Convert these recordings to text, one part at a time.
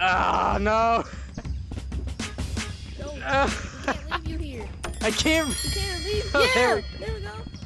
Ah, no. No, Ah, we can't leave you here. I can't. We can't leave. Oh, Yeah, there we go.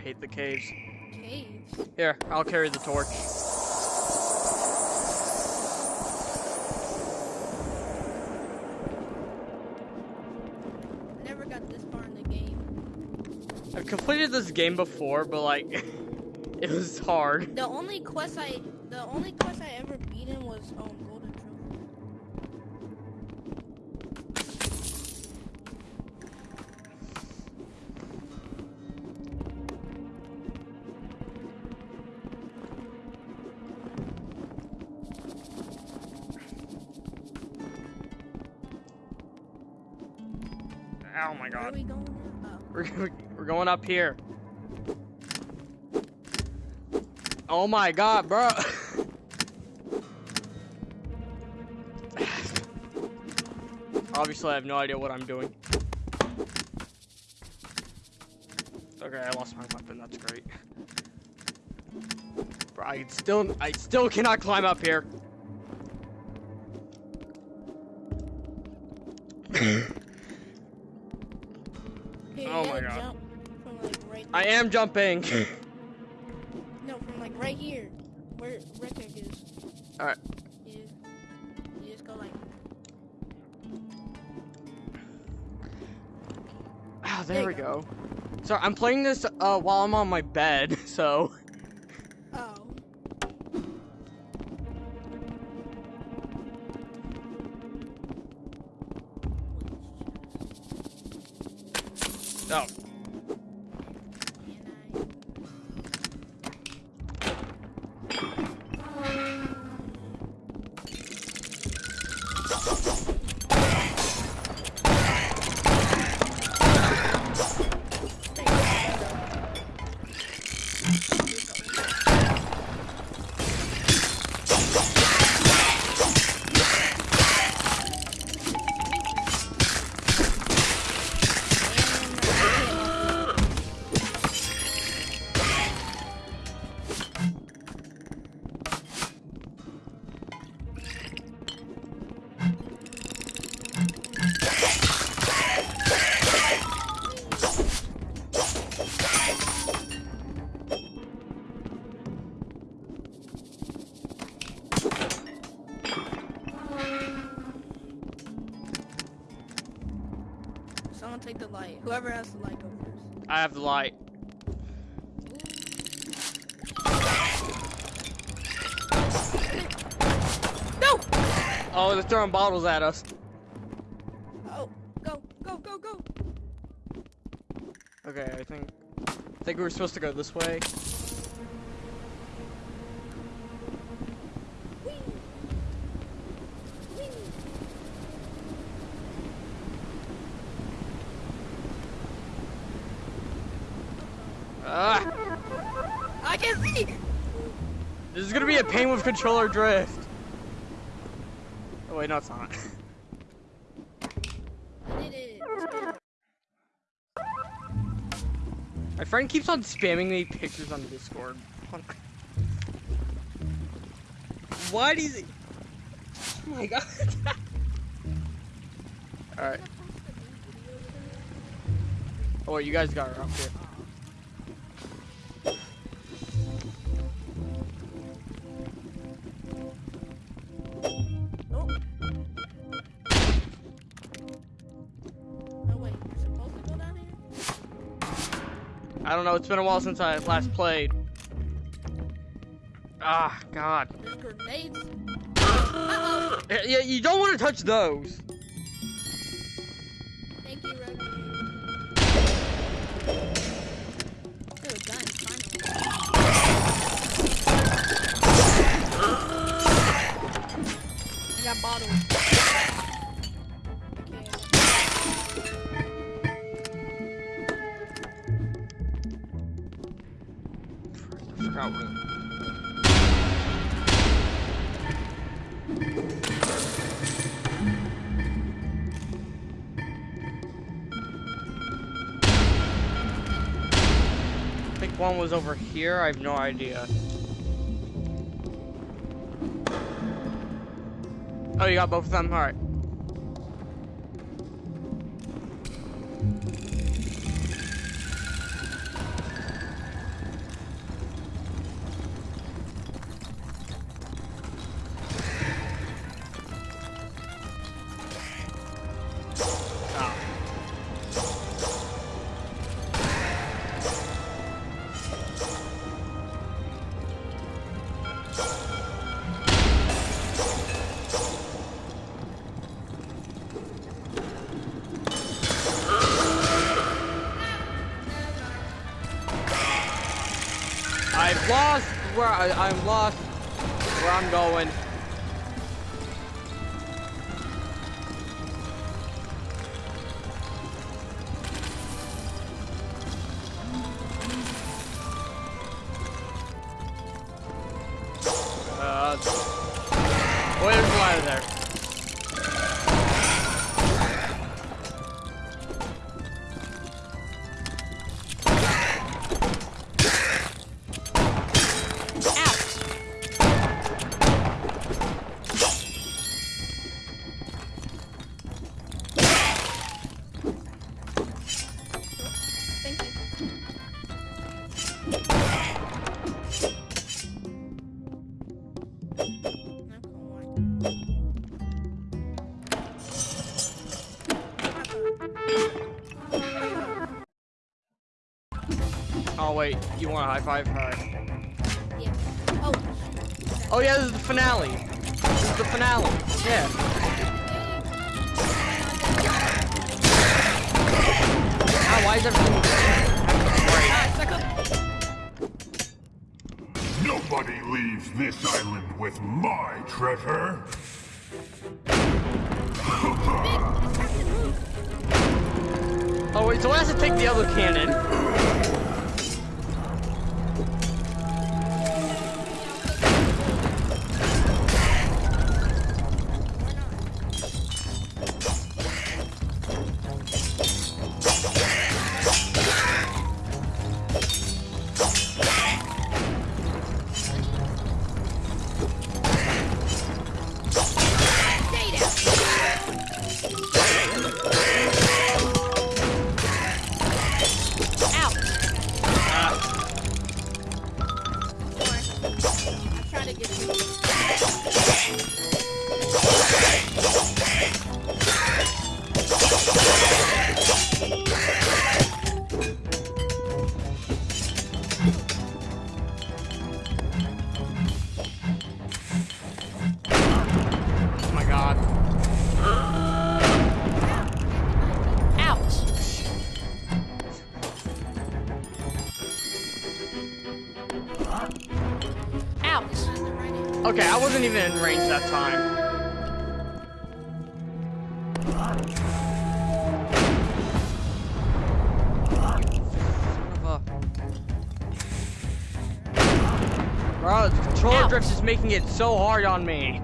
I hate the caves. caves. Here, I'll carry the torch. Never got this far in the game. I've completed this game before, but like, it was hard. The only quest I, the only quest We're, going up here. Oh my god, bro. Obviously, I have no idea what I'm doing. Okay, I lost my weapon. That's great. Bro, I still, I still cannot climb up here. Here, my God. Jump from like right. I am jumping. No, from like right here, where Red Pick is. All right. You just, you just go like. Oh, there, There we go. go. So I'm playing this uh, while I'm on my bed, so oh, light. No! Oh, they're throwing bottles at us. Oh, go, go, go, go. Okay, I think I think we're supposed to go this way. This is gonna be a pain with controller drift. Oh wait, no, it's not. It. My friend keeps on spamming me pictures on Discord. Why does he? Oh my god. Alright. Oh wait, you guys got up here. I don't know, it's been a while since I last played. Ah, god. Grenades. Uh-oh. Yeah, Yeah, you don't want to touch those. Thank you, Red. Ooh, a gun, finally. I got bottles. Think one was over here. I have no idea. Oh, you got both of them? Alright. I've lost where I, I'm lost where I'm going. Oh wait, you want a high five? Alright. Yeah. Oh. Oh yeah, this is the finale. This is the finale. Yeah. Ah, why is everything leaves this island with my treasure. Oh wait, so I have to take the other cannon. Wasn't even in range that time. Bro, the controller Ouch. drift is making it so hard on me.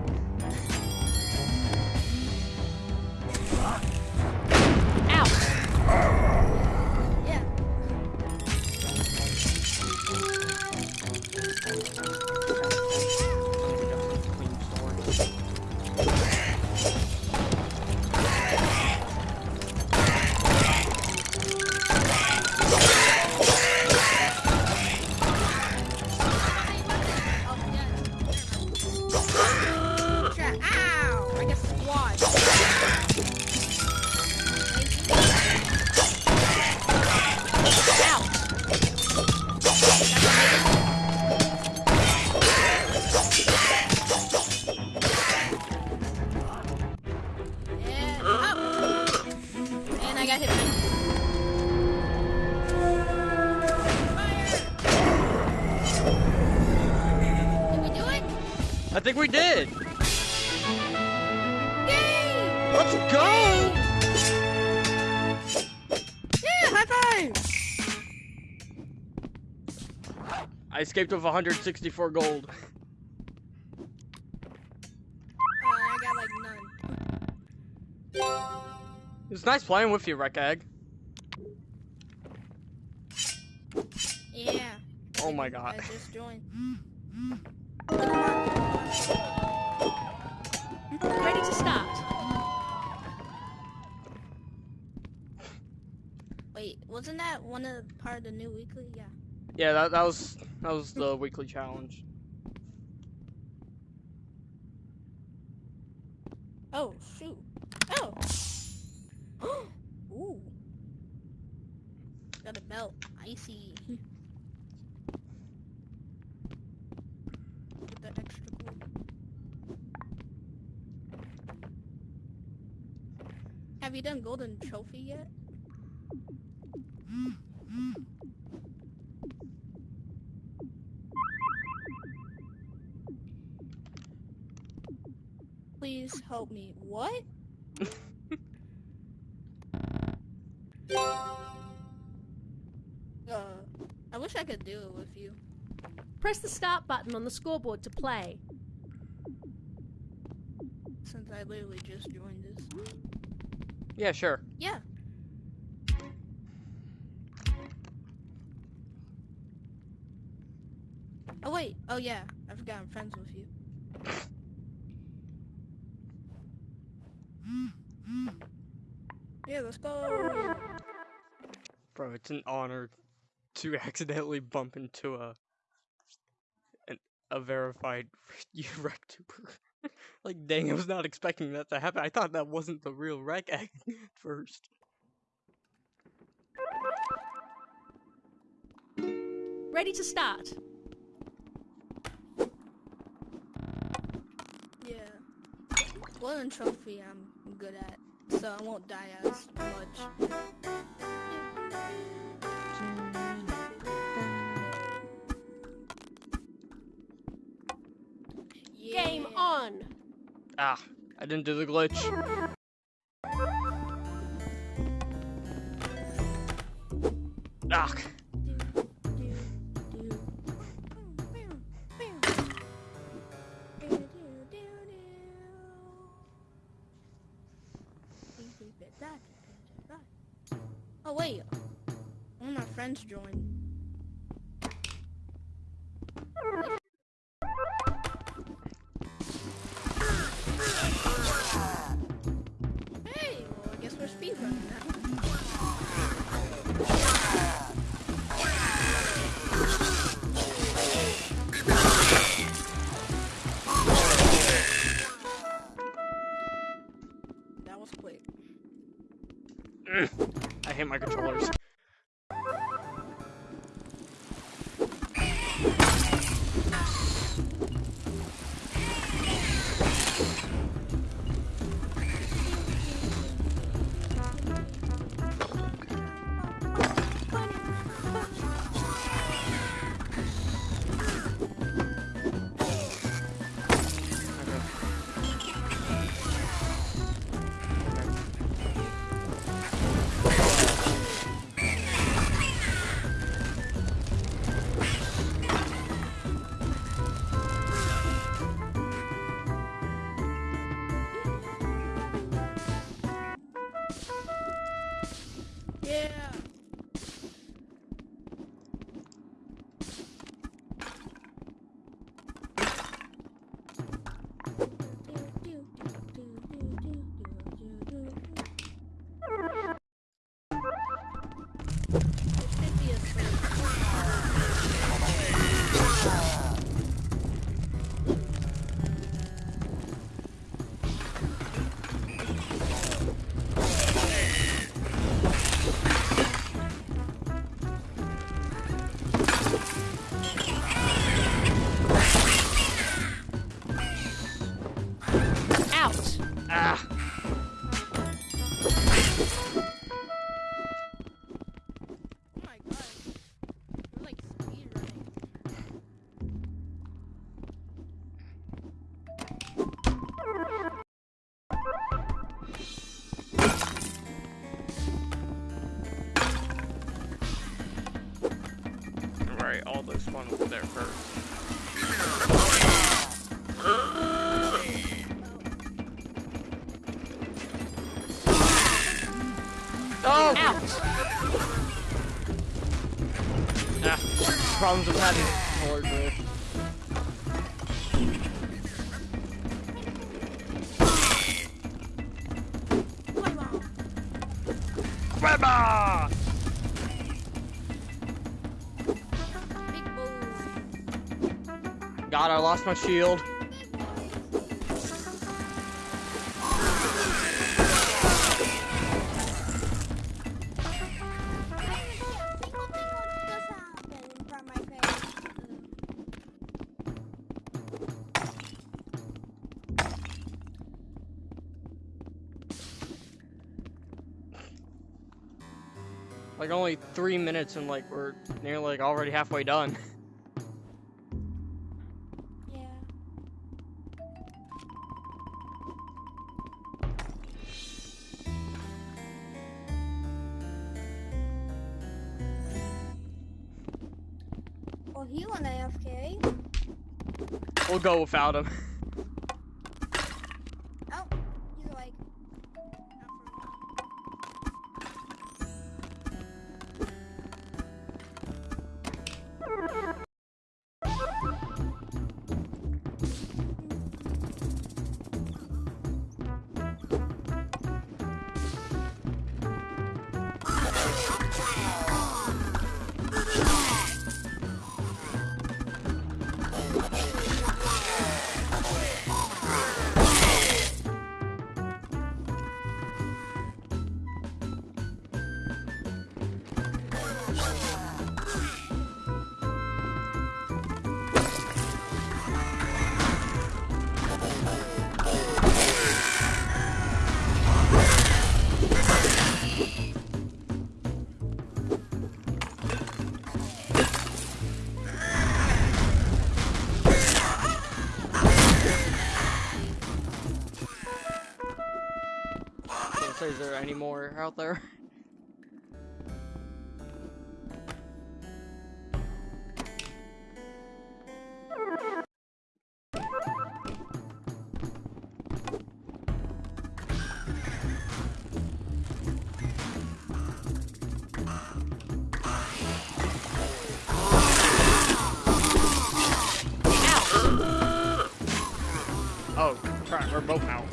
Did. Yay! Let's go. Yeah, high five! I escaped with 164 gold. Uh, I got like none. It's nice playing with you, Rec Egg. Yeah. Oh my I god. just joined. Ready to start. Wait, wasn't that one of the part of the new weekly? Yeah. Yeah, that, that was that was the weekly challenge. Oh shoot. Oh. Ooh. Got a belt. Icy. Get that extra cool. Have you done golden trophy yet? Please help me. What? uh, I wish I could do it with you. Press the start button on the scoreboard to play. Since I literally just joined this. Yeah, sure. Yeah. Oh wait. Oh yeah. I forgot I'm friends with you. Yeah, let's go. Bro, it's an honor to accidentally bump into a an, a verified RecTuber. like, dang, I was not expecting that to happen. I thought that wasn't the real Rec Egg at first. Ready to start. Yeah. Golden trophy I'm good at, so I won't die as much. Ah, I didn't do the glitch. Ah, Oh wait, one of my friends joined. Problems with having horde rift. Grandma! Big boom. God, I lost my shield. Only three minutes and like we're nearly like already halfway done. Yeah. Well, he went AFK. We'll go without him. there? Oh, we're both out.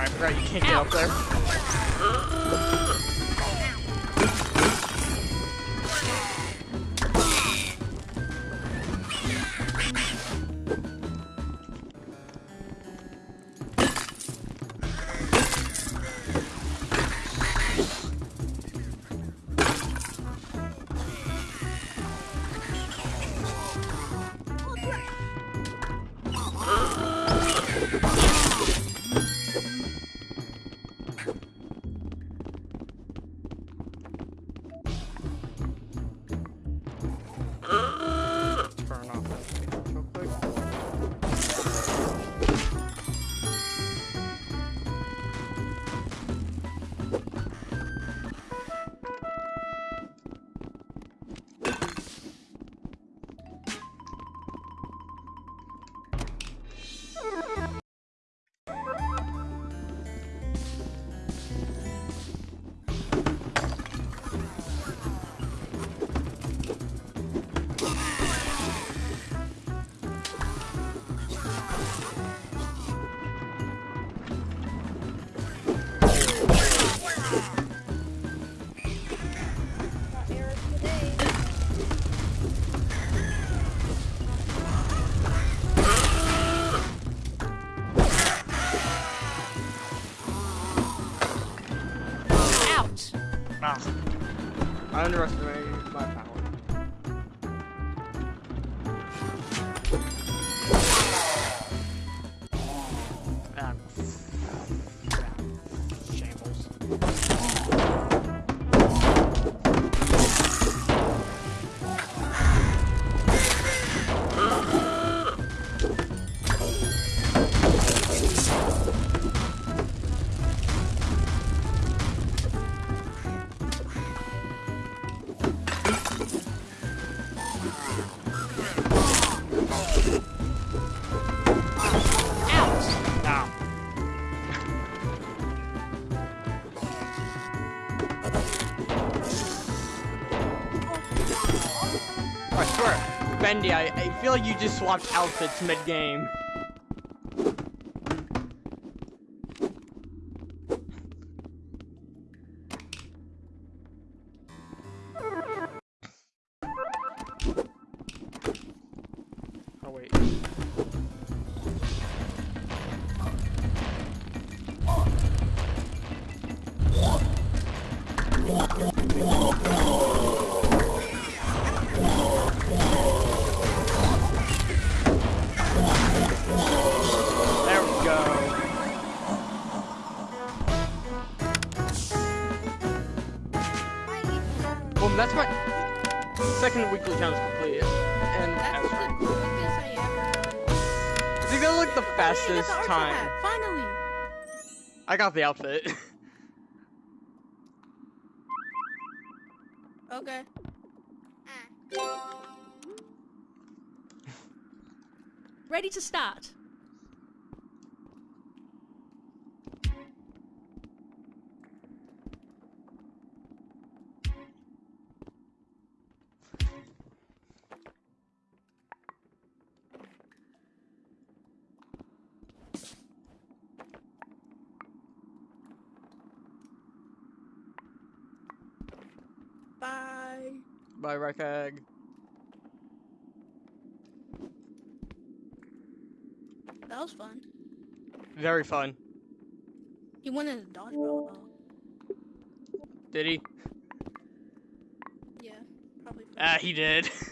I forgot you can't get up there. Bendy, I, I feel like you just swapped outfits mid-game. Time. hat, Finally. I got the outfit. Okay. Ah. Ready to start. Rec Egg. That was fun. Very fun. He went in a dodgeball though. Did he? Yeah, probably. Ah, he did.